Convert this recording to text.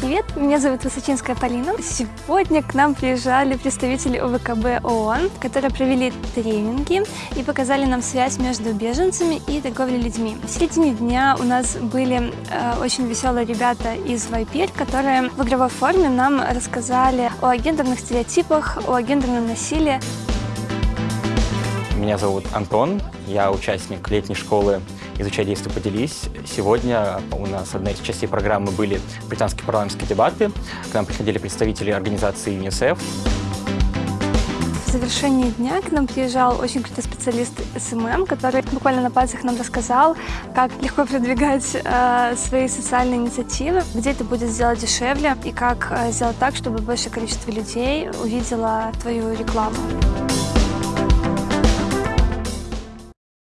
привет! Меня зовут Высочинская Полина. Сегодня к нам приезжали представители ОВКБ ООН, которые провели тренинги и показали нам связь между беженцами и торговлей людьми. В середине дня у нас были э, очень веселые ребята из Вайпир, которые в игровой форме нам рассказали о гендерных стереотипах, о гендерном насилии. Меня зовут Антон, я участник летней школы «Изучай, действуй, поделись». Сегодня у нас одна из частей программы были британские парламентские дебаты. К нам приходили представители организации ЮНИСЕФ. В завершении дня к нам приезжал очень крутой специалист SMM, который буквально на пальцах нам рассказал, как легко продвигать э, свои социальные инициативы, где это будет сделать дешевле и как э, сделать так, чтобы большее количество людей увидело твою рекламу.